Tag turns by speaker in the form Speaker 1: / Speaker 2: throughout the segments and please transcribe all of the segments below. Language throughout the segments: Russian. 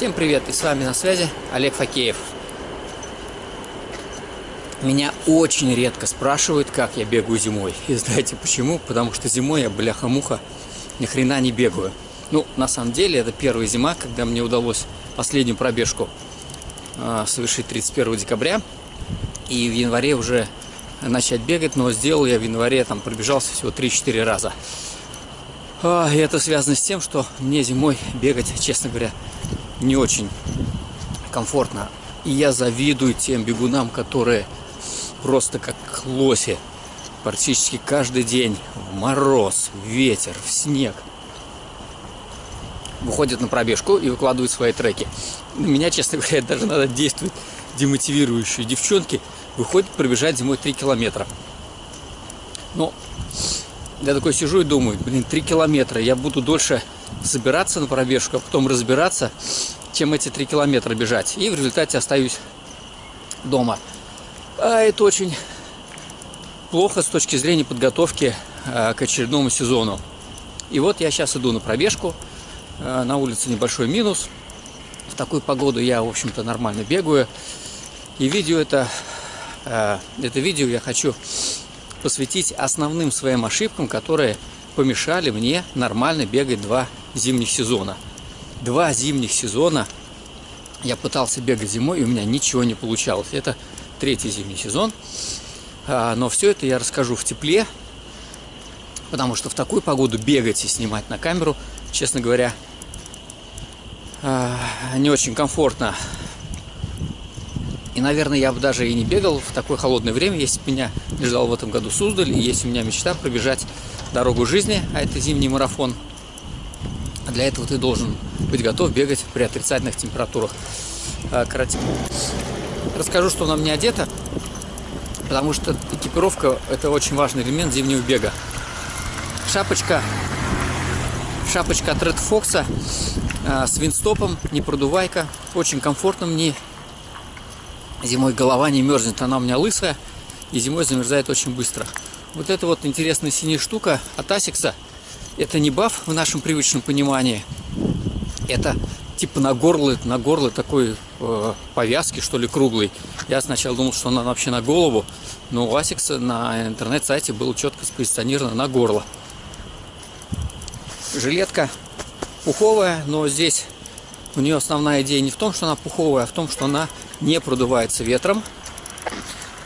Speaker 1: Всем привет, и с вами на связи Олег Факеев. Меня очень редко спрашивают, как я бегаю зимой. И знаете почему? Потому что зимой я, бляха-муха, ни хрена не бегаю. Ну, на самом деле, это первая зима, когда мне удалось последнюю пробежку э, совершить 31 декабря. И в январе уже начать бегать, но сделал я в январе, там пробежался всего 3-4 раза. А, и это связано с тем, что мне зимой бегать, честно говоря, не очень комфортно. И я завидую тем бегунам, которые просто как лоси. Практически каждый день в мороз, в ветер, в снег. Выходят на пробежку и выкладывают свои треки. Меня, честно говоря, даже надо действовать демотивирующие девчонки. Выходят пробежать зимой 3 километра. Но я такой сижу и думаю, блин, 3 километра, я буду дольше собираться на пробежку, а потом разбираться, чем эти 3 километра бежать. И в результате остаюсь дома. А это очень плохо с точки зрения подготовки а, к очередному сезону. И вот я сейчас иду на пробежку. А, на улице небольшой минус. В такую погоду я, в общем-то, нормально бегаю. И видео это, а, это видео я хочу посвятить основным своим ошибкам, которые помешали мне нормально бегать два зимних сезона. Два зимних сезона я пытался бегать зимой, и у меня ничего не получалось. Это третий зимний сезон. А, но все это я расскажу в тепле, потому что в такую погоду бегать и снимать на камеру, честно говоря, а, не очень комфортно. И, наверное, я бы даже и не бегал в такое холодное время, если бы меня не ждал в этом году Суздаль, и если у меня мечта пробежать дорогу жизни, а это зимний марафон. Для этого ты должен быть готов бегать при отрицательных температурах. А, Короче, Расскажу, что на мне одето, потому что экипировка – это очень важный элемент зимнего бега. Шапочка, шапочка от Red Fox э, с винстопом, не продувайка, очень комфортно мне. Зимой голова не мерзнет, она у меня лысая, и зимой замерзает очень быстро. Вот эта вот интересная синяя штука от Asics, это не баф в нашем привычном понимании, это типа на горло, на горло такой э, повязки, что ли, круглый. Я сначала думал, что она вообще на голову, но у Asics на интернет-сайте было четко спозиционировано на горло. Жилетка пуховая, но здесь у нее основная идея не в том, что она пуховая, а в том, что она не продувается ветром.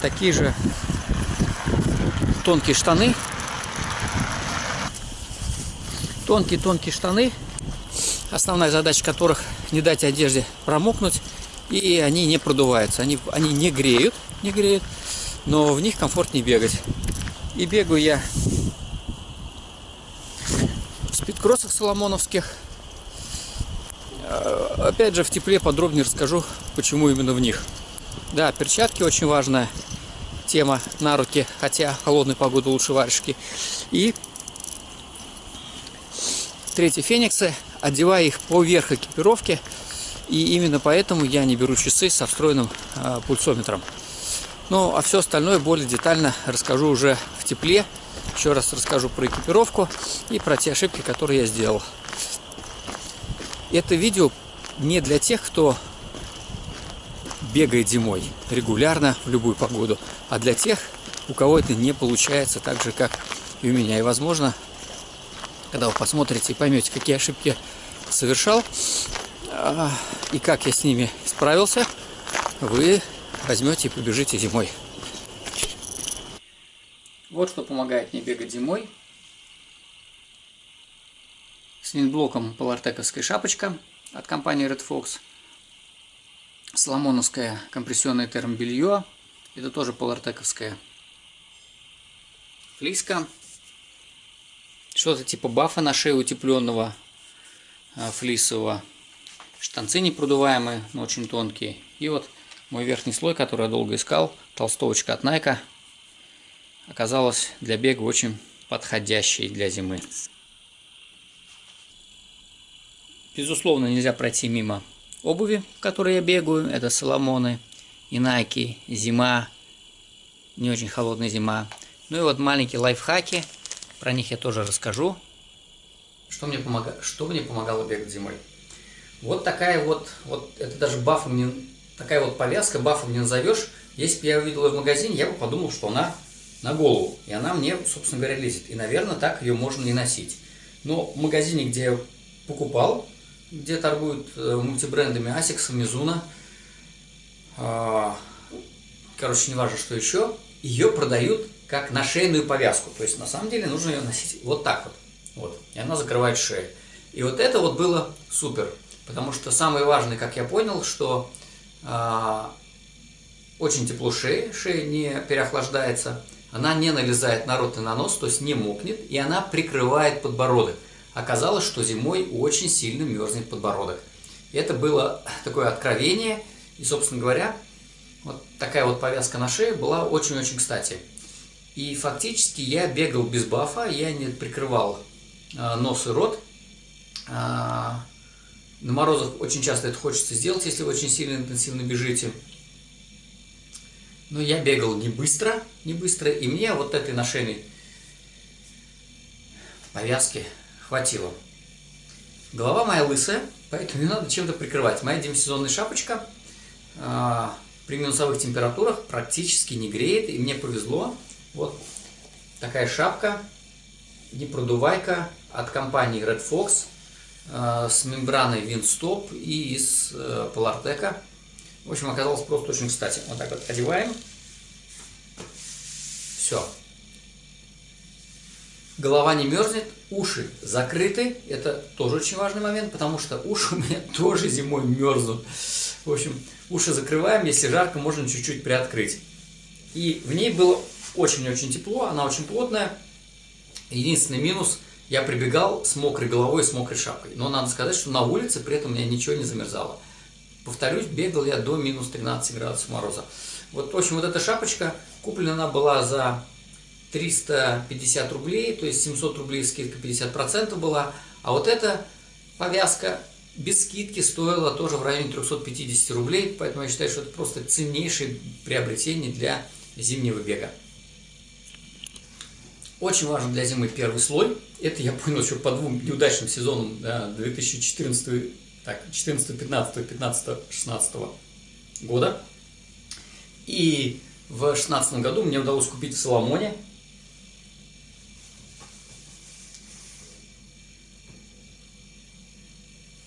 Speaker 1: Такие же тонкие штаны. Тонкие-тонкие штаны основная задача которых не дать одежде промокнуть, и они не продуваются, они, они не греют, не греют, но в них комфортнее бегать. И бегаю я в спидкроссах соломоновских. А, опять же, в тепле подробнее расскажу, почему именно в них. Да, перчатки очень важная тема на руки, хотя холодной погоды лучше варежки. И третьи фениксы одевая их поверх экипировки. И именно поэтому я не беру часы со встроенным э, пульсометром. Ну, а все остальное более детально расскажу уже в тепле. Еще раз расскажу про экипировку и про те ошибки, которые я сделал. Это видео не для тех, кто бегает зимой регулярно в любую погоду, а для тех, у кого это не получается так же, как и у меня. И, возможно, когда вы посмотрите и поймете, какие ошибки совершал а, и как я с ними справился, вы возьмете и побежите зимой. Вот что помогает мне бегать зимой. С винблоком полартековская шапочка от компании Red Fox. Соломоновское компрессионное термобелье. Это тоже полартековская флиска что-то типа бафа на шею утепленного а, флисового. Штанцы непродуваемые, но очень тонкие. И вот мой верхний слой, который я долго искал, толстовочка от Nike, оказалась для бега очень подходящей для зимы. Безусловно, нельзя пройти мимо обуви, в которой я бегаю. Это Соломоны и Nike. Зима, не очень холодная зима. Ну и вот маленькие лайфхаки – про них я тоже расскажу. Что мне, помог... что мне помогало бегать зимой? Вот такая вот, вот это даже бафом не, такая вот повязка, бафом не назовешь. Если бы я увидел ее в магазине, я бы подумал, что она на голову. И она мне, собственно говоря, лезет. И, наверное, так ее можно не носить. Но в магазине, где я покупал, где торгуют э, мультибрендами Asics, Mizuno, э, короче, не важно, что еще, ее продают как на шейную повязку. То есть, на самом деле, нужно ее носить вот так вот. вот. И она закрывает шею. И вот это вот было супер. Потому что самое важное, как я понял, что э, очень тепло шеи, шея не переохлаждается, она не налезает на рот и на нос, то есть не мокнет, и она прикрывает подбородок. Оказалось, что зимой очень сильно мерзнет подбородок. И это было такое откровение, и, собственно говоря, вот такая вот повязка на шее была очень-очень кстати. И фактически я бегал без бафа, я не прикрывал э, нос и рот. Э, на морозах очень часто это хочется сделать, если вы очень сильно интенсивно бежите. Но я бегал не быстро, не быстро, и мне вот этой ношенной повязки хватило. Голова моя лысая, поэтому не надо чем-то прикрывать. Моя демисезонная шапочка э, при минусовых температурах практически не греет, и мне повезло. Вот такая шапка, непродувайка от компании Red Fox э, с мембраной Windstop и из э, Polartec. В общем, оказалось просто очень кстати. Вот так вот одеваем. Все. Голова не мерзнет, уши закрыты. Это тоже очень важный момент, потому что уши у меня тоже зимой мерзнут. В общем, уши закрываем, если жарко, можно чуть-чуть приоткрыть. И в ней было очень-очень тепло, она очень плотная. Единственный минус, я прибегал с мокрой головой, с мокрой шапкой. Но надо сказать, что на улице при этом у меня ничего не замерзало. Повторюсь, бегал я до минус 13 градусов мороза. Вот, в общем, вот эта шапочка, куплена она была за 350 рублей, то есть 700 рублей скидка 50% была. А вот эта повязка без скидки стоила тоже в районе 350 рублей, поэтому я считаю, что это просто ценнейшее приобретение для зимнего бега. Очень важен для зимы первый слой. Это я понял еще по двум неудачным сезонам да, 2014, так, 14, 15, 15, 16 года. И в 2016 году мне удалось купить в Соломоне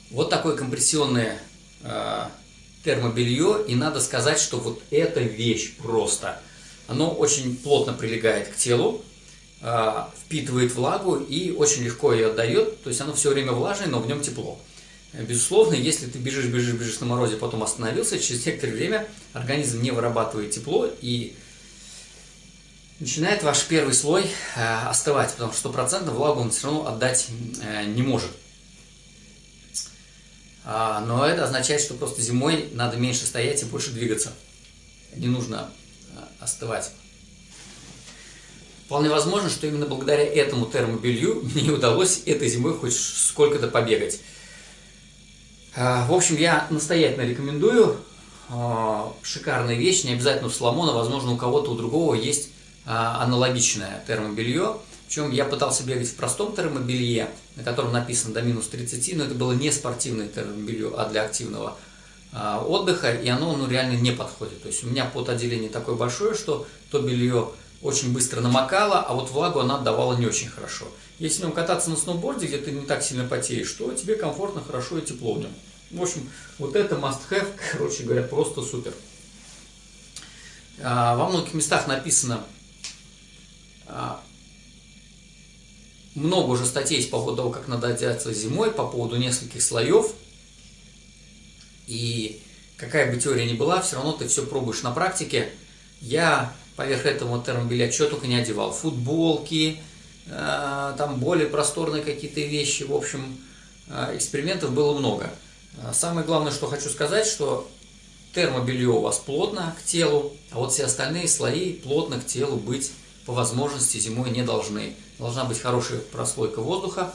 Speaker 1: вот такое компрессионное э, термобелье. И надо сказать, что вот эта вещь просто. Оно очень плотно прилегает к телу. А, впитывает влагу и очень легко ее отдает, то есть оно все время влажное, но в нем тепло. Безусловно, если ты бежишь, бежишь, бежишь на морозе, потом остановился, через некоторое время организм не вырабатывает тепло и начинает ваш первый слой э, остывать, потому что стопроцентно влагу он все равно отдать э, не может. А, но это означает, что просто зимой надо меньше стоять и больше двигаться. Не нужно э, остывать. Вполне возможно, что именно благодаря этому термобелью мне удалось этой зимой хоть сколько-то побегать. А, в общем, я настоятельно рекомендую. А, шикарная вещь, не обязательно у Соломона, возможно, у кого-то, у другого есть а, аналогичное термобелье. Причем я пытался бегать в простом термобелье, на котором написано до минус 30, но это было не спортивное термобелье, а для активного отдыха, и оно ну, реально не подходит. То есть у меня потоотделение такое большое, что то белье очень быстро намокала, а вот влагу она отдавала не очень хорошо. Если в нем кататься на сноуборде, где ты не так сильно потеешь, то тебе комфортно, хорошо и тепло в нем. В общем, вот это must have, короче говоря, просто супер. А, во многих местах написано а, много уже статей по поводу того, как надо одеться зимой, по поводу нескольких слоев. И какая бы теория ни была, все равно ты все пробуешь на практике. Я поверх этого термобелья что только не одевал. Футболки, э, там более просторные какие-то вещи. В общем, э, экспериментов было много. Э, самое главное, что хочу сказать, что термобелье у вас плотно к телу, а вот все остальные слои плотно к телу быть по возможности зимой не должны. Должна быть хорошая прослойка воздуха,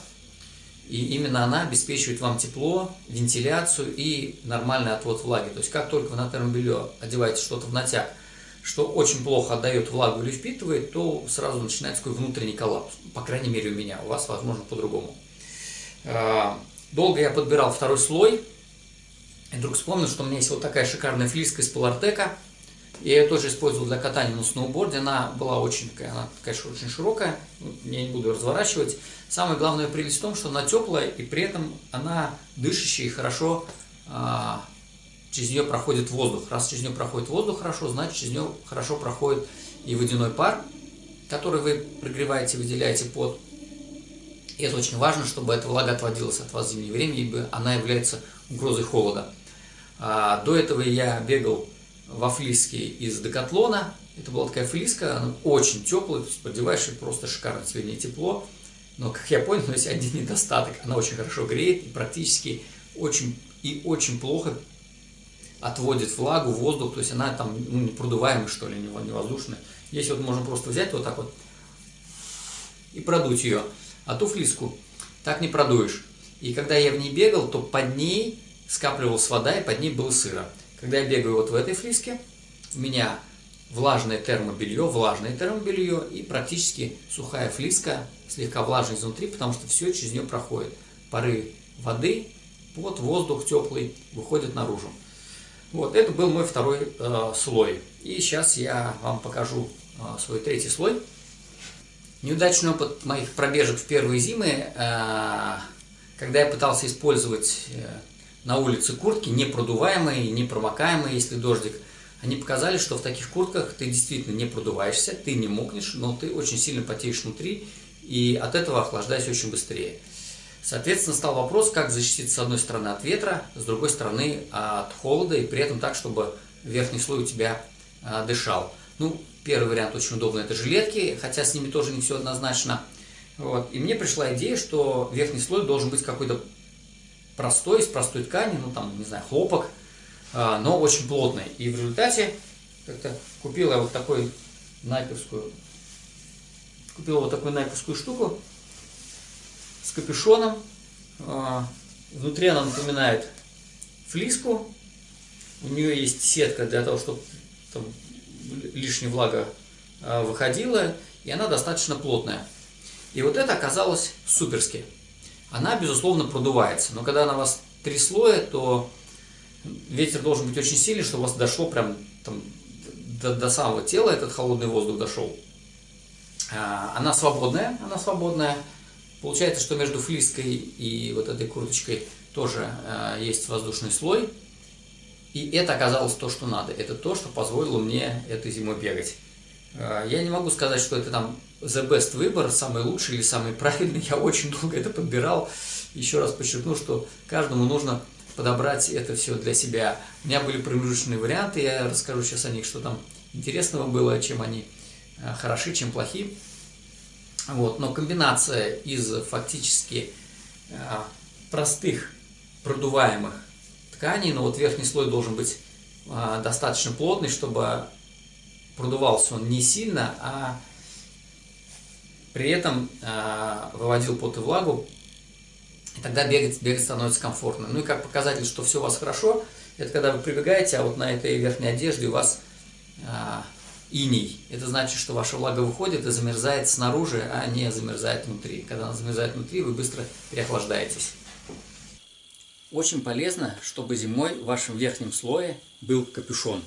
Speaker 1: и именно она обеспечивает вам тепло, вентиляцию и нормальный отвод влаги. То есть, как только вы на термобелье одеваете что-то в натяг, что очень плохо отдает влагу или впитывает, то сразу начинается такой внутренний коллапс. По крайней мере у меня, у вас возможно по-другому. А, долго я подбирал второй слой, И вдруг вспомнил, что у меня есть вот такая шикарная флиска из Полартека. Я ее тоже использовал для катания на сноуборде. Она была очень такая, она, конечно, очень широкая. Я не буду разворачивать. Самое главное прелесть в том, что она теплая, и при этом она дышащая и хорошо а, через нее проходит воздух. Раз через нее проходит воздух хорошо, значит через нее хорошо проходит и водяной пар, который вы прогреваете, выделяете под. И это очень важно, чтобы эта влага отводилась от вас в зимнее время, ибо она является угрозой холода. А, до этого я бегал во флиске из Декатлона. Это была такая флиска, она очень теплая, то есть продеваешь и просто шикарно тебе тепло. Но, как я понял, есть один недостаток. Она очень хорошо греет и практически очень и очень плохо отводит влагу, воздух, то есть она там ну, не продуваемая, что ли, не воздушная. Здесь вот можно просто взять вот так вот и продуть ее. А ту флиску так не продуешь. И когда я в ней бегал, то под ней скапливалась вода, и под ней было сыро. Когда я бегаю вот в этой флиске, у меня влажное термобелье, влажное термобелье и практически сухая флиска, слегка влажная изнутри, потому что все через нее проходит. Пары воды, под воздух теплый выходит наружу. Вот, это был мой второй э, слой. И сейчас я вам покажу э, свой третий слой. Неудачный опыт моих пробежек в первые зимы, э, когда я пытался использовать э, на улице куртки, не продуваемые, не промокаемые, если дождик, они показали, что в таких куртках ты действительно не продуваешься, ты не мокнешь, но ты очень сильно потеешь внутри, и от этого охлаждаешься очень быстрее. Соответственно, стал вопрос, как защититься с одной стороны от ветра, с другой стороны от холода, и при этом так, чтобы верхний слой у тебя а, дышал. Ну, первый вариант очень удобный, это жилетки, хотя с ними тоже не все однозначно. Вот. И мне пришла идея, что верхний слой должен быть какой-то простой, из простой ткани, ну там, не знаю, хлопок, а, но очень плотный. И в результате как-то купил я вот такой найковскую, купил вот такую найковскую штуку, с капюшоном. А, внутри она напоминает флиску. У нее есть сетка для того, чтобы там лишняя влага а, выходила. И она достаточно плотная. И вот это оказалось суперски. Она, безусловно, продувается. Но когда на вас три слоя, то ветер должен быть очень сильный, чтобы у вас дошло прям там, до, до самого тела, этот холодный воздух дошел. А, она свободная, она свободная. Получается, что между флиской и вот этой курточкой тоже э, есть воздушный слой. И это оказалось то, что надо. Это то, что позволило мне этой зимой бегать. Э, я не могу сказать, что это там the best выбор, самый лучший или самый правильный. Я очень долго это подбирал. Еще раз подчеркну, что каждому нужно подобрать это все для себя. У меня были промежуточные варианты, я расскажу сейчас о них, что там интересного было, чем они э, хороши, чем плохи. Вот, но комбинация из фактически э, простых продуваемых тканей, но вот верхний слой должен быть э, достаточно плотный, чтобы продувался он не сильно, а при этом э, выводил пот и влагу, и тогда бегать, бегать становится комфортно. Ну и как показатель, что все у вас хорошо, это когда вы прибегаете, а вот на этой верхней одежде у вас иней. Это значит, что ваша влага выходит и замерзает снаружи, а не замерзает внутри. Когда она замерзает внутри, вы быстро переохлаждаетесь. Очень полезно, чтобы зимой в вашем верхнем слое был капюшон.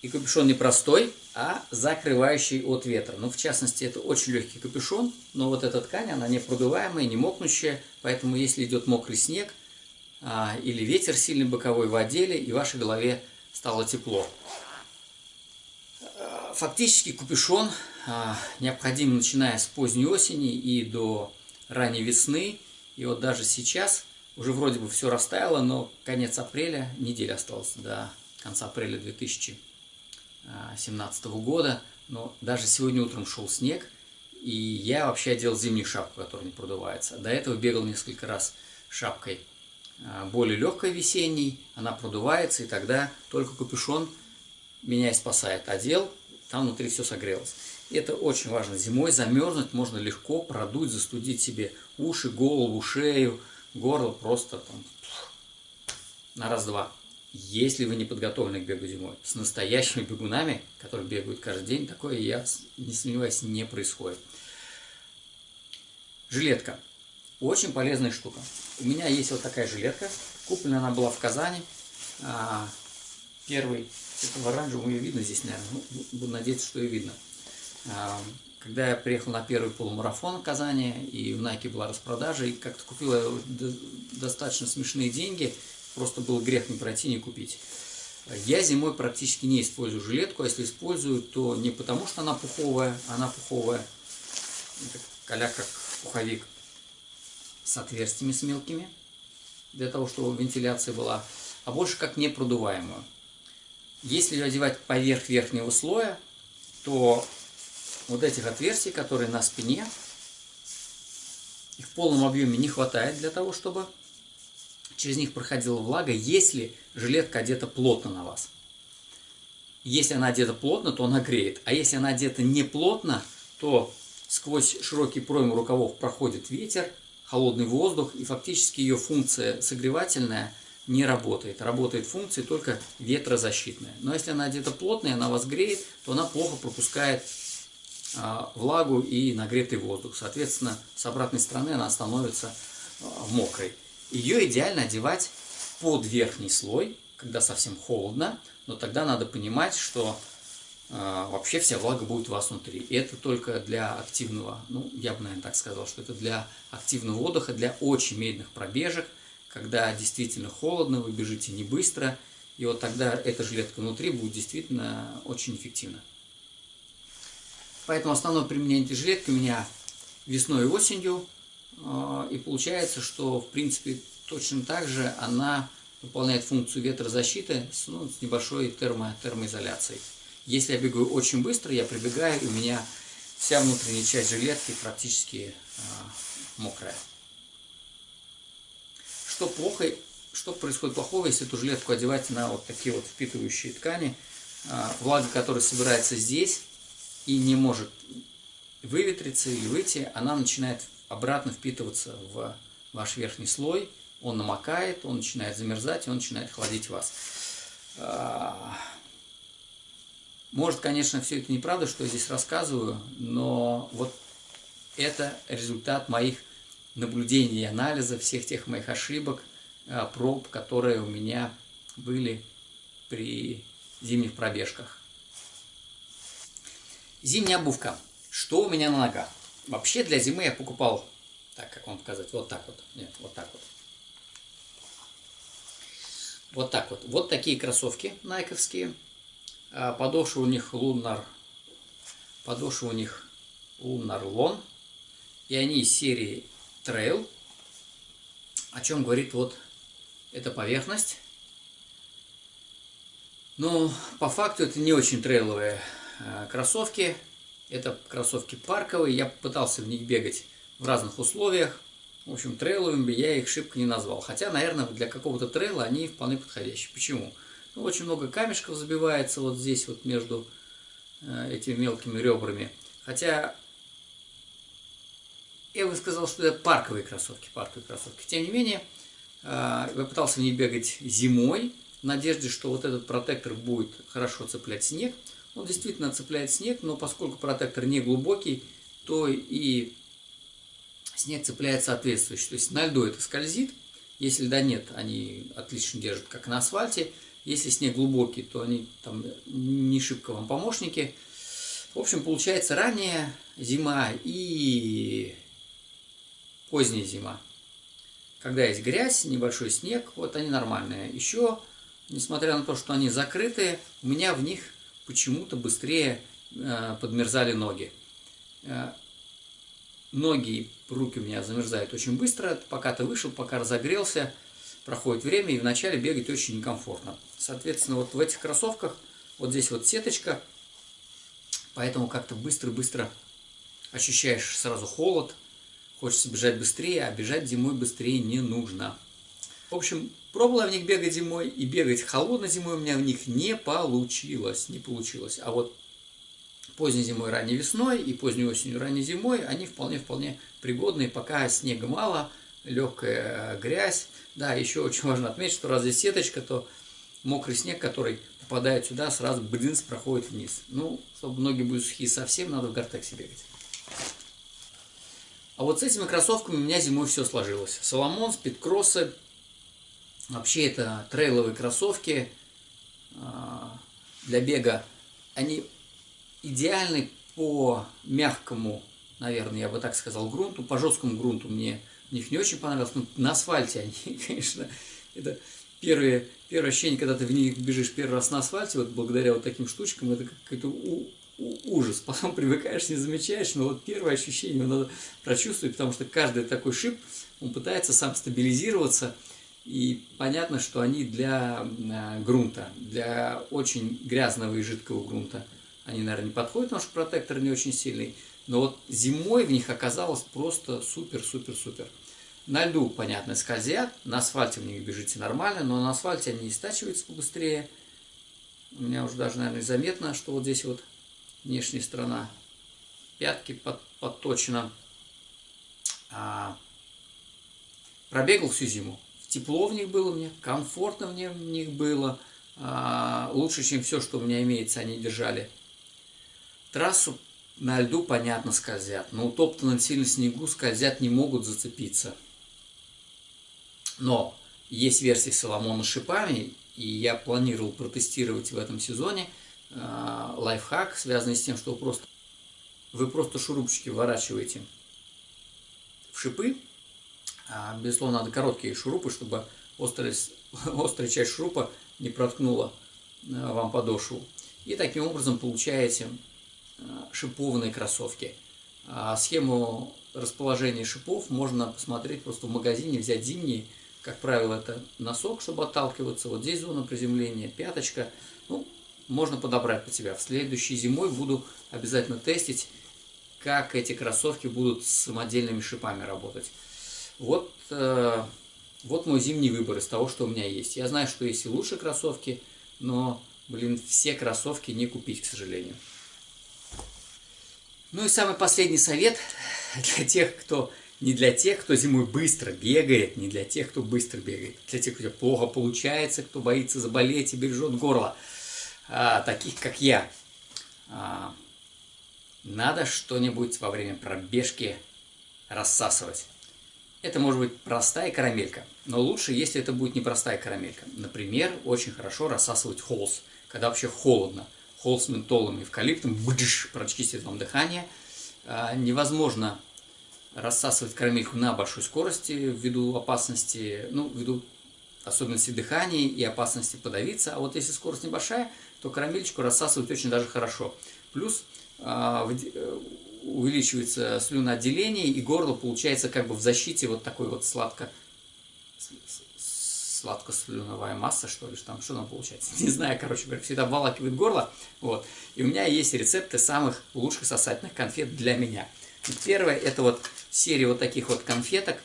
Speaker 1: И капюшон не простой, а закрывающий от ветра. Ну, в частности, это очень легкий капюшон, но вот эта ткань, она не продуваемая, не мокнущая, поэтому если идет мокрый снег а, или ветер сильный боковой в отделе, и вашей голове стало тепло. Фактически капюшон а, необходим начиная с поздней осени и до ранней весны. И вот даже сейчас уже вроде бы все растаяло, но конец апреля, неделя осталась до конца апреля 2017 года. Но даже сегодня утром шел снег, и я вообще одел зимнюю шапку, которая не продувается. До этого бегал несколько раз шапкой более легкой весенней, она продувается, и тогда только капюшон меня и спасает. Одел, там внутри все согрелось. И это очень важно. Зимой замерзнуть можно легко, продуть, застудить себе уши, голову, шею, горло просто там на раз-два. Если вы не подготовлены к бегу зимой, с настоящими бегунами, которые бегают каждый день, такое, я не сомневаюсь, не происходит. Жилетка. Очень полезная штука. У меня есть вот такая жилетка. Куплена она была в Казани. А, первый, это в оранжевом ее видно здесь, наверное. Ну, буду надеяться, что ее видно. А, когда я приехал на первый полумарафон в Казани, и в Nike была распродажа, и как-то купила достаточно смешные деньги, просто был грех не пройти, не купить. Я зимой практически не использую жилетку, а если использую, то не потому, что она пуховая, она пуховая, это как пуховик, с отверстиями с мелкими, для того, чтобы вентиляция была, а больше как непродуваемую. Если ее одевать поверх верхнего слоя, то вот этих отверстий, которые на спине, их в полном объеме не хватает для того, чтобы через них проходила влага, если жилетка одета плотно на вас. Если она одета плотно, то она греет. А если она одета не плотно, то сквозь широкий пройм рукавов проходит ветер, холодный воздух, и фактически ее функция согревательная не работает. Работает функция только ветрозащитная. Но если она одета плотная, она вас греет, то она плохо пропускает а, влагу и нагретый воздух. Соответственно, с обратной стороны она становится а, мокрой. Ее идеально одевать под верхний слой, когда совсем холодно, но тогда надо понимать, что вообще вся влага будет у вас внутри. И это только для активного, ну, я бы, наверное, так сказал, что это для активного отдыха, для очень медленных пробежек, когда действительно холодно, вы бежите не быстро, и вот тогда эта жилетка внутри будет действительно очень эффективна. Поэтому основное применение этой жилетки у меня весной и осенью, а, и получается, что в принципе точно так же она выполняет функцию ветрозащиты с, ну, с небольшой термо, термоизоляцией. Если я бегаю очень быстро, я прибегаю, и у меня вся внутренняя часть жилетки практически э, мокрая. Что плохо, что происходит плохого, если эту жилетку одевать на вот такие вот впитывающие ткани, э, влага, которая собирается здесь и не может выветриться или выйти, она начинает обратно впитываться в ваш верхний слой, он намокает, он начинает замерзать, он начинает холодить вас. Может, конечно, все это неправда, что я здесь рассказываю, но вот это результат моих наблюдений и анализа всех тех моих ошибок, а, проб, которые у меня были при зимних пробежках. Зимняя обувка. Что у меня на ногах? Вообще для зимы я покупал, так, как вам показать, вот так вот, нет, вот так вот. Вот так вот. Вот такие кроссовки найковские. А, подошва у них Lunar, подошва у них Lunar Lon. И они из серии Trail. О чем говорит вот эта поверхность. Но по факту это не очень трейловые а, кроссовки. Это кроссовки парковые, я пытался в них бегать в разных условиях. В общем, трейловыми я их шибко не назвал. Хотя, наверное, для какого-то трейла они вполне подходящие. Почему? Ну, очень много камешков забивается вот здесь, вот между э, этими мелкими ребрами. Хотя я бы сказал, что это парковые кроссовки, парковые кроссовки. Тем не менее, э, я пытался в них бегать зимой, в надежде, что вот этот протектор будет хорошо цеплять снег. Он действительно цепляет снег, но поскольку протектор не глубокий, то и снег цепляет соответствующе. То есть на льду это скользит, если льда нет, они отлично держат, как на асфальте. Если снег глубокий, то они там не шибко вам помощники. В общем, получается ранняя зима и поздняя зима. Когда есть грязь, небольшой снег, вот они нормальные. Еще, несмотря на то, что они закрытые, у меня в них почему-то быстрее э, подмерзали ноги. Э, ноги и руки у меня замерзают очень быстро, пока ты вышел, пока разогрелся, проходит время, и вначале бегать очень некомфортно. Соответственно, вот в этих кроссовках, вот здесь вот сеточка, поэтому как-то быстро-быстро ощущаешь сразу холод, хочется бежать быстрее, а бежать зимой быстрее не нужно. В общем, пробовала в них бегать зимой, и бегать холодной зимой у меня в них не получилось, не получилось. А вот поздней зимой, ранней весной и поздней осенью, ранней зимой они вполне-вполне пригодные, пока снега мало, легкая грязь. Да, еще очень важно отметить, что раз здесь сеточка, то мокрый снег, который попадает сюда, сразу блинс проходит вниз. Ну, чтобы ноги были сухие совсем, надо в гортексе бегать. А вот с этими кроссовками у меня зимой все сложилось. Соломон, спидкроссы. Вообще это трейловые кроссовки а, для бега. Они идеальны по мягкому, наверное, я бы так сказал, грунту. По жесткому грунту мне них не очень понравилось. Но на асфальте они, конечно, это первые, первое ощущение, когда ты в них бежишь первый раз на асфальте, вот благодаря вот таким штучкам, это какой-то ужас. Потом привыкаешь, не замечаешь, но вот первое ощущение надо прочувствовать, потому что каждый такой шип, он пытается сам стабилизироваться, и понятно, что они для э, грунта, для очень грязного и жидкого грунта, они, наверное, не подходят, потому что протектор не очень сильный. Но вот зимой в них оказалось просто супер-супер-супер. На льду, понятно, скользят, на асфальте в них бежите нормально, но на асфальте они истачиваются побыстрее. У меня уже даже, наверное, заметно, что вот здесь вот внешняя сторона пятки под, подточена. А, пробегал всю зиму. Тепло в них было мне, комфортно в них было. А, лучше, чем все, что у меня имеется, они держали. Трассу на льду, понятно, скользят. Но утоптанном сильно снегу скользят не могут зацепиться. Но есть версии Соломона с шипами, и я планировал протестировать в этом сезоне – Э, лайфхак, связанный с тем, что вы просто, вы просто шурупчики вворачиваете в шипы. А, безусловно, надо короткие шурупы, чтобы острая, острая часть шурупа не проткнула э, вам подошву. И таким образом получаете шипованные кроссовки. А схему расположения шипов можно посмотреть просто в магазине, взять зимние. Как правило, это носок, чтобы отталкиваться. Вот здесь зона приземления, пяточка. Ну, можно подобрать под себя. В следующей зимой буду обязательно тестить, как эти кроссовки будут с самодельными шипами работать. Вот, э, вот мой зимний выбор из того, что у меня есть. Я знаю, что есть и лучшие кроссовки, но, блин, все кроссовки не купить, к сожалению. Ну и самый последний совет для тех, кто не для тех, кто зимой быстро бегает, не для тех, кто быстро бегает, для тех, кто плохо получается, кто боится заболеть и бережет горло а, таких как я, а, надо что-нибудь во время пробежки рассасывать. Это может быть простая карамелька, но лучше, если это будет не простая карамелька. Например, очень хорошо рассасывать холс, когда вообще холодно. Холс с ментолом и эвкалиптом бдыш, прочистит вам дыхание. А, невозможно рассасывать карамельку на большой скорости ввиду опасности, ну, ввиду особенностей дыхания и опасности подавиться. А вот если скорость небольшая, то карамельчику рассасывать очень даже хорошо. Плюс а, э, увеличивается слюноотделение, и горло получается как бы в защите вот такой вот сладко сладко-слюновая масса, что ли, там, что там получается, не знаю, короче говоря, всегда обволакивает горло, вот, и у меня есть рецепты самых лучших сосательных конфет для меня. Первое, это вот серия вот таких вот конфеток,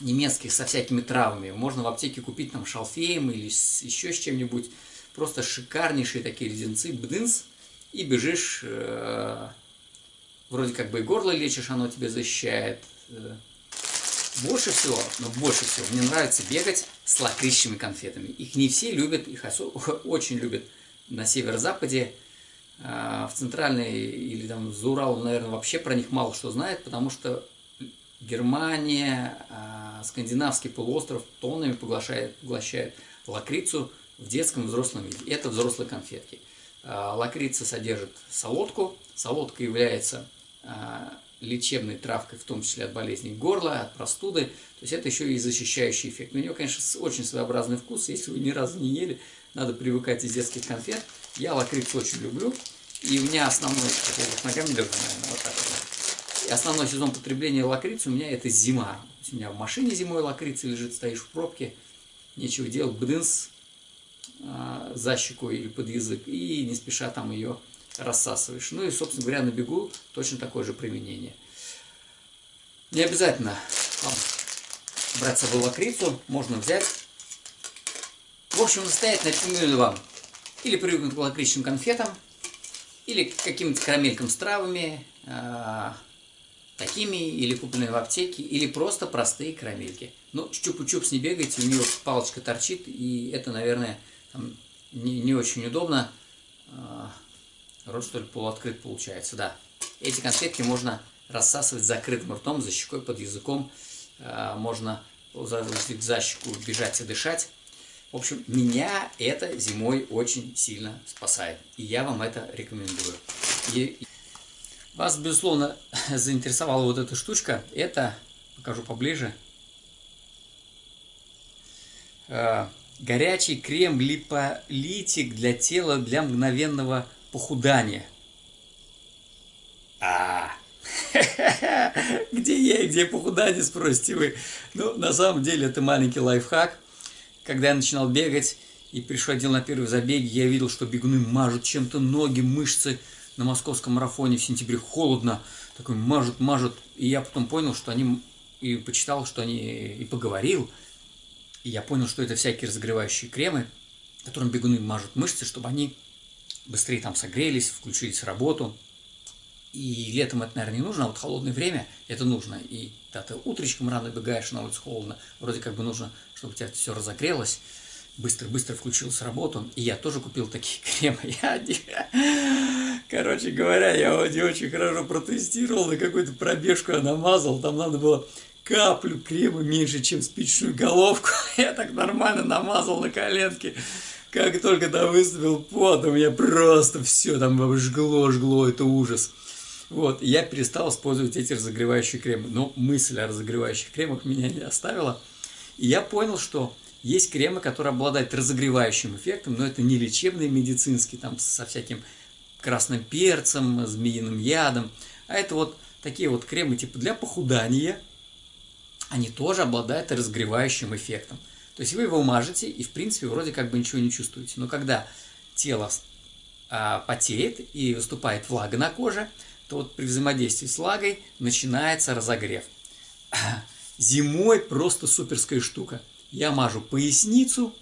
Speaker 1: немецких со всякими травами, можно в аптеке купить там шалфеем или с, еще с чем-нибудь, просто шикарнейшие такие леденцы, бдынс, и бежишь, э, вроде как бы и горло лечишь, оно тебе защищает. Э. Больше всего, но больше всего мне нравится бегать с лакричными конфетами. Их не все любят, их очень любят на северо-западе, э, в центральной или там за Уралом, наверное, вообще про них мало что знает, потому что Германия, э, скандинавский полуостров тоннами поглощает, поглощает лакрицу, в детском и взрослом виде. Это взрослые конфетки. А, лакрица содержит солодку. Солодка является а, лечебной травкой, в том числе от болезней горла, от простуды. То есть это еще и защищающий эффект. У нее, конечно, очень своеобразный вкус. Если вы ни разу не ели, надо привыкать из детских конфет. Я лакрицу очень люблю. И у меня основной, ногами держу, наверное, вот так. И основной сезон потребления лакрицы у меня это зима. у меня в машине зимой лакрица лежит, стоишь в пробке, нечего делать, бдынс, а, за щеку или под язык, и не спеша там ее рассасываешь. Ну и, собственно говоря, на бегу точно такое же применение. Не обязательно вам брать с собой лакрицу, можно взять. В общем, настоятельно рекомендую вам или привыкнуть к лакричным конфетам, или к каким-то карамелькам с травами, э, такими, или купленные в аптеке, или просто простые карамельки. Ну, чупу-чупс не бегайте, у нее палочка торчит, и это, наверное, не, не очень удобно. А, рот, что ли, полуоткрыт получается, да. Эти конфетки можно рассасывать закрытым ртом, за щекой, под языком. Можно за щеку бежать и дышать. В общем, меня это зимой очень сильно спасает. И я вам это рекомендую. И вас, безусловно, заинтересовала вот эта штучка. Это, покажу поближе, э, горячий крем липолитик для тела для мгновенного похудания. А, где я где похудание, спросите вы. Ну, на самом деле, это маленький лайфхак. Когда я начинал бегать и приходил на первые забеги, я видел, что бегуны мажут чем-то ноги, мышцы. На московском марафоне в сентябре холодно, такой мажут, мажут. И я потом понял, что они, и почитал, что они, и поговорил. И я понял, что это всякие разогревающие кремы, которым бегуны мажут мышцы, чтобы они быстрее там согрелись, включились в работу. И летом это, наверное, не нужно, а вот холодное время это нужно. И когда ты утречком рано бегаешь, на улице холодно, вроде как бы нужно, чтобы у тебя все разогрелось, быстро-быстро включилась работу. И я тоже купил такие кремы. Я, короче говоря, я не очень хорошо протестировал, на какую-то пробежку я намазал, там надо было каплю крема меньше, чем спичную головку. Я так нормально намазал на коленки. Как только там выступил пот, у меня просто все там жгло, жгло, это ужас. Вот, я перестал использовать эти разогревающие кремы. Но мысль о разогревающих кремах меня не оставила. И я понял, что есть кремы, которые обладают разогревающим эффектом, но это не лечебные медицинские, там со всяким красным перцем, змеиным ядом. А это вот такие вот кремы типа для похудания. Они тоже обладают разогревающим эффектом. То есть вы его мажете и в принципе вроде как бы ничего не чувствуете. Но когда тело а, потеет и выступает влага на коже, то вот при взаимодействии с влагой начинается разогрев. Зимой просто суперская штука. Я мажу поясницу,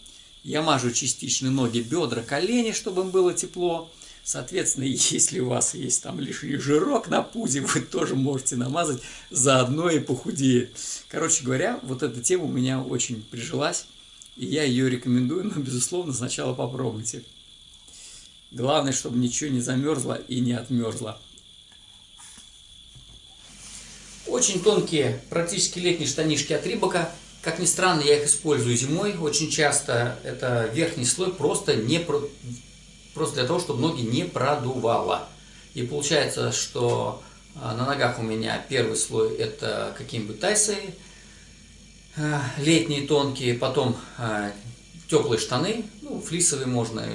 Speaker 1: я мажу частично ноги, бедра, колени, чтобы им было тепло. Соответственно, если у вас есть там лишний жирок на пузе, вы тоже можете намазать, заодно и похудеет. Короче говоря, вот эта тема у меня очень прижилась, и я ее рекомендую, но, безусловно, сначала попробуйте. Главное, чтобы ничего не замерзло и не отмерзло. Очень тонкие, практически летние штанишки от Рибака. Как ни странно, я их использую зимой. Очень часто это верхний слой просто, не, просто для того, чтобы ноги не продувало. И получается, что а, на ногах у меня первый слой это какие-нибудь тайсы, а, летние тонкие, потом а, теплые штаны, ну, флисовые можно,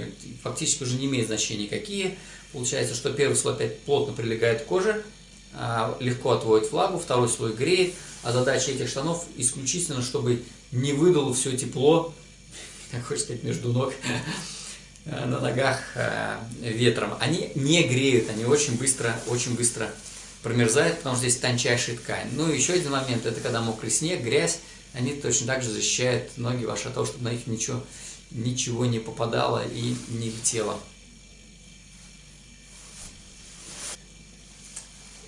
Speaker 1: фактически уже не имеет значения какие. Получается, что первый слой опять плотно прилегает к коже, легко отводит влагу, второй слой греет, а задача этих штанов исключительно, чтобы не выдало все тепло, как хочешь сказать, между ног, на ногах а, ветром. Они не греют, они очень быстро, очень быстро промерзают, потому что здесь тончайшая ткань. Ну и еще один момент, это когда мокрый снег, грязь, они точно так же защищают ноги ваши от того, чтобы на них ничего, ничего не попадало и не летело.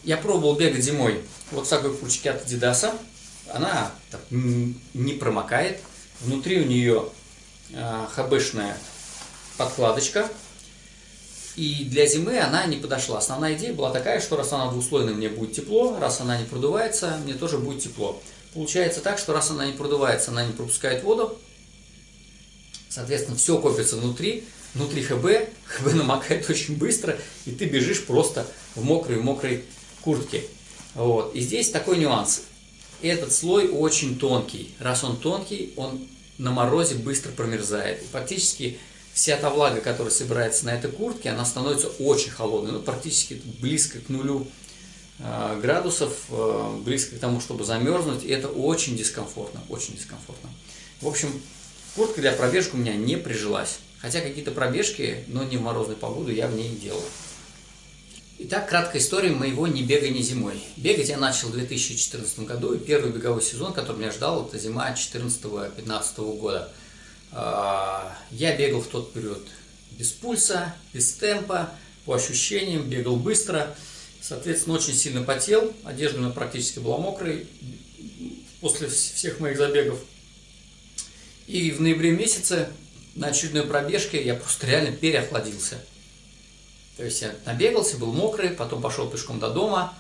Speaker 1: Я пробовал бегать зимой вот в такой курточке от Adidas. Она так, не промокает. Внутри у нее э, хабешная подкладочка. И для зимы она не подошла. Основная идея была такая, что раз она двуслойная, мне будет тепло, раз она не продувается, мне тоже будет тепло. Получается так, что раз она не продувается, она не пропускает воду, соответственно, все копится внутри, внутри ХБ, ХБ намокает очень быстро, и ты бежишь просто в мокрой-мокрой куртки. Вот. И здесь такой нюанс. Этот слой очень тонкий. Раз он тонкий, он на морозе быстро промерзает. И практически вся та влага, которая собирается на этой куртке, она становится очень холодной. Ну, практически близко к нулю э, градусов, э, близко к тому, чтобы замерзнуть. И это очень дискомфортно, очень дискомфортно. В общем, куртка для пробежки у меня не прижилась. Хотя какие-то пробежки, но не в морозную погоду, я в ней делал. Итак, краткая история моего не бегания зимой. Бегать я начал в 2014 году, и первый беговой сезон, который меня ждал, это зима 2014-2015 года. А, я бегал в тот период без пульса, без темпа, по ощущениям, бегал быстро, соответственно, очень сильно потел, одежда у практически была мокрой после всех моих забегов. И в ноябре месяце на очередной пробежке я просто реально переохладился. То есть я набегался, был мокрый, потом пошел пешком до дома,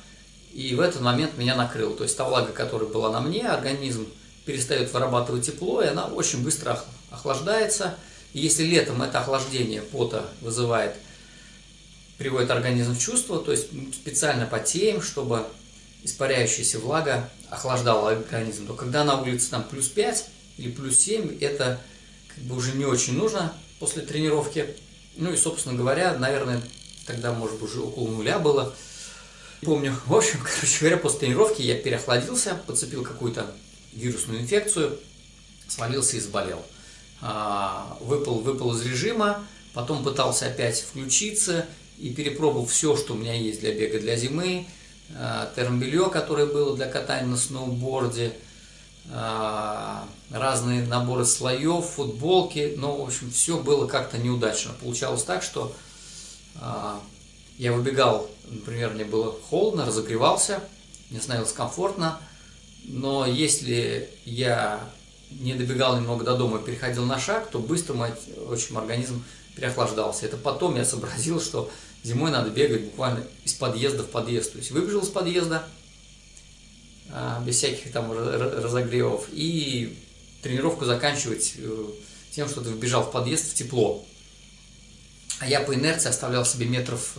Speaker 1: И в этот момент меня накрыло. То есть та влага, которая была на мне, организм перестает вырабатывать тепло, и она очень быстро охлаждается. И если летом это охлаждение пота вызывает, приводит организм в чувство, то есть специально потеем, чтобы испаряющаяся влага охлаждала организм, то когда на улице там плюс 5 или плюс 7, это как бы уже не очень нужно после тренировки. Ну и, собственно говоря, наверное, тогда, может быть, уже около нуля было. Помню, в общем, короче говоря, после тренировки я переохладился, подцепил какую-то вирусную инфекцию, свалился и заболел. А, выпал, выпал из режима, потом пытался опять включиться и перепробовал все, что у меня есть для бега для зимы, а, термобелье, которое было для катания на сноуборде, а, разные наборы слоев, футболки, но, в общем, все было как-то неудачно. Получалось так, что я выбегал, например, мне было холодно, разогревался, мне становилось комфортно, но если я не добегал немного до дома и переходил на шаг, то быстро мой очень организм переохлаждался. Это потом я сообразил, что зимой надо бегать буквально из подъезда в подъезд. То есть выбежал из подъезда, а, без всяких там разогревов, и тренировку заканчивать э, тем, что ты вбежал в подъезд в тепло. А я по инерции оставлял себе метров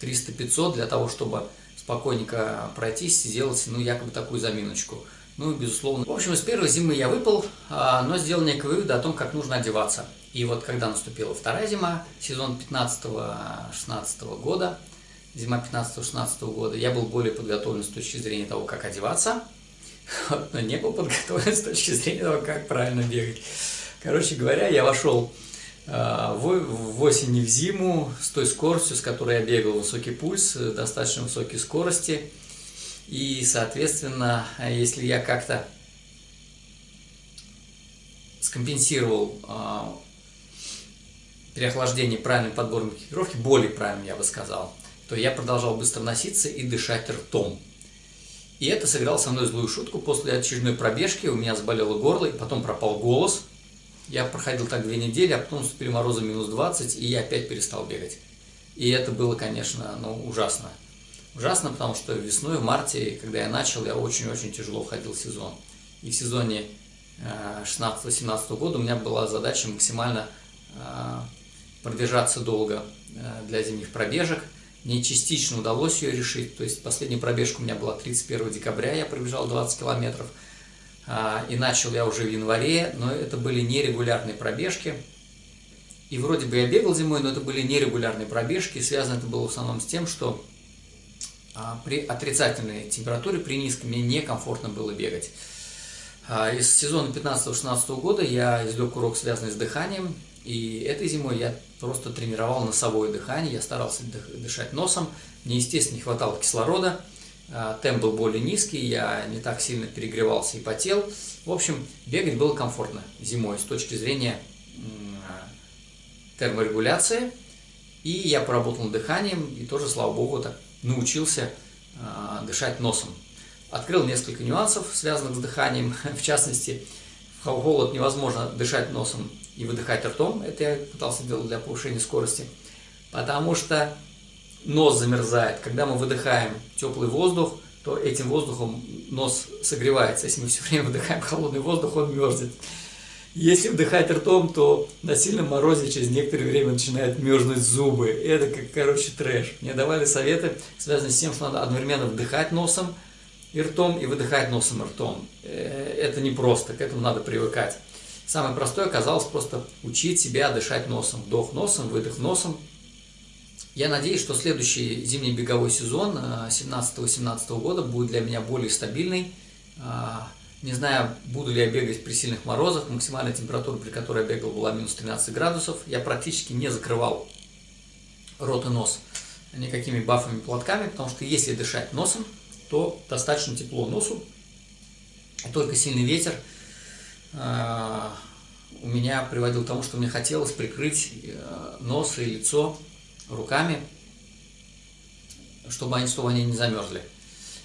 Speaker 1: 300-500 э, для того, чтобы спокойненько пройтись, сделать, ну, якобы такую заминочку. Ну, безусловно. В общем, с первой зимы я выпал, а, но сделал некие выводы о том, как нужно одеваться. И вот когда наступила вторая зима, сезон 15-16 года, зима 15-16 года, я был более подготовлен с точки зрения того, как одеваться, но не был подготовлен с точки зрения того, как правильно бегать. Короче говоря, я вошел а, в осень и в зиму с той скоростью, с которой я бегал, высокий пульс, э, достаточно высокие скорости. И, соответственно, если я как-то скомпенсировал э, переохлаждение правильным подбором экипировки, более правильным, я бы сказал, то я продолжал быстро носиться и дышать ртом. И это сыграло со мной злую шутку. После очередной пробежки у меня заболело горло, и потом пропал голос – я проходил так две недели, а потом наступили морозы минус 20, и я опять перестал бегать. И это было, конечно, ну, ужасно. Ужасно, потому что весной, в марте, когда я начал, я очень-очень тяжело входил в сезон. И в сезоне 16-17 э, года у меня была задача максимально э, продержаться долго э, для зимних пробежек. Мне частично удалось ее решить, то есть последняя пробежка у меня была 31 декабря, я пробежал 20 километров. И начал я уже в январе, но это были нерегулярные пробежки. И вроде бы я бегал зимой, но это были нерегулярные пробежки. Связано это было в основном с тем, что при отрицательной температуре, при низкой, мне некомфортно было бегать. А, из сезона 15-16 года я извлек урок, связанный с дыханием. И этой зимой я просто тренировал носовое дыхание, я старался дышать носом. Мне, естественно, не хватало кислорода. А, темп был более низкий, я не так сильно перегревался и потел. В общем, бегать было комфортно зимой с точки зрения терморегуляции. И я поработал над дыханием и тоже, слава богу, так научился а, дышать носом. Открыл несколько нюансов, связанных с дыханием. В частности, в холод невозможно дышать носом и выдыхать ртом. Это я пытался делать для повышения скорости. Потому что нос замерзает. Когда мы выдыхаем теплый воздух, то этим воздухом нос согревается. Если мы все время выдыхаем холодный воздух, он мерзнет. Если вдыхать ртом, то на сильном морозе через некоторое время начинают мерзнуть зубы. Это как, короче, трэш. Мне давали советы, связанные с тем, что надо одновременно вдыхать носом и ртом, и выдыхать носом и ртом. Э, это непросто, к этому надо привыкать. Самое простое оказалось просто учить себя дышать носом. Вдох носом, выдох носом, я надеюсь, что следующий зимний беговой сезон 17-18 э, года будет для меня более стабильный. Э, не знаю, буду ли я бегать при сильных морозах. Максимальная температура, при которой я бегал, была минус 13 градусов. Я практически не закрывал рот и нос никакими бафами, платками, потому что если дышать носом, то достаточно тепло носу. Только сильный ветер э, у меня приводил к тому, что мне хотелось прикрыть нос и лицо руками, чтобы они, чтобы они не замерзли.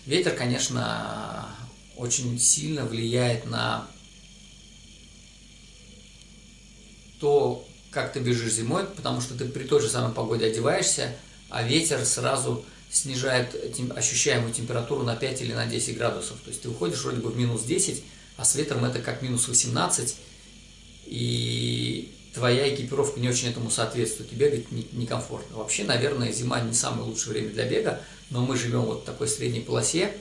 Speaker 1: Ветер, конечно, очень сильно влияет на то, как ты бежишь зимой, потому что ты при той же самой погоде одеваешься, а ветер сразу снижает ощущаемую температуру на 5 или на 10 градусов. То есть ты выходишь вроде бы в минус 10, а с ветром это как минус 18, и твоя экипировка не очень этому соответствует, и бегать некомфортно. Вообще, наверное, зима не самое лучшее время для бега, но мы живем вот в такой средней полосе,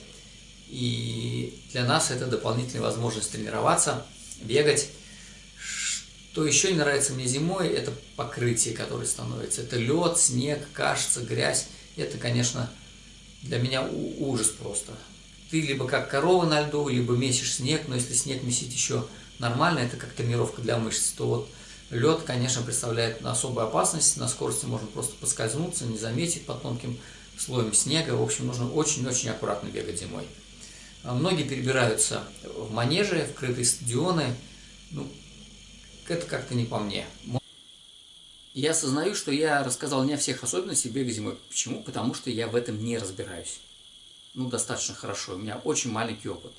Speaker 1: и для нас это дополнительная возможность тренироваться, бегать. Что еще не нравится мне зимой, это покрытие, которое становится. Это лед, снег, кажется, грязь. Это, конечно, для меня ужас просто. Ты либо как корова на льду, либо месишь снег, но если снег месить еще нормально, это как тренировка для мышц, то вот лед, конечно, представляет особую опасность. На скорости можно просто поскользнуться, не заметить под тонким слоем снега. В общем, нужно очень-очень аккуратно бегать зимой. А многие перебираются в манежи, в крытые стадионы. Ну, это как-то не по мне. Я осознаю, что я рассказал не о всех особенностях бега зимой. Почему? Потому что я в этом не разбираюсь. Ну, достаточно хорошо. У меня очень маленький опыт.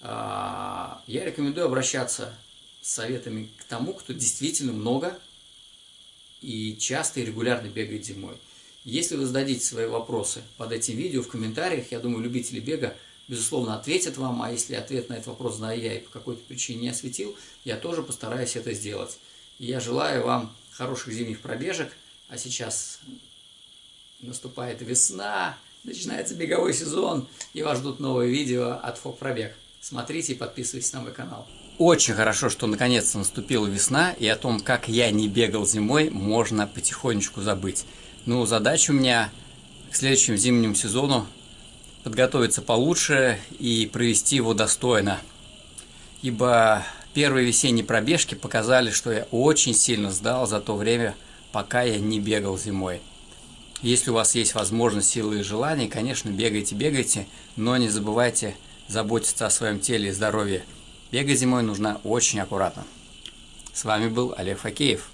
Speaker 1: А, я рекомендую обращаться с советами к тому, кто действительно много и часто и регулярно бегает зимой. Если вы зададите свои вопросы под этим видео в комментариях, я думаю, любители бега безусловно, ответят вам, а если ответ на этот вопрос знаю я и по какой-то причине не осветил, я тоже постараюсь это сделать. И я желаю вам хороших зимних пробежек, а сейчас наступает весна, начинается беговой сезон, и вас ждут новые видео от ФОП Пробег. Смотрите и подписывайтесь на мой канал. Очень хорошо, что наконец-то наступила весна, и о том, как я не бегал зимой, можно потихонечку забыть. Ну, задача у меня к следующему зимнему сезону подготовиться получше и провести его достойно. Ибо первые весенние пробежки показали, что я очень сильно сдал за то время, пока я не бегал зимой. Если у вас есть возможность, силы и желание, конечно, бегайте, бегайте, но не забывайте заботиться о своем теле и здоровье. Бегать зимой нужно очень аккуратно. С вами был Олег Факеев.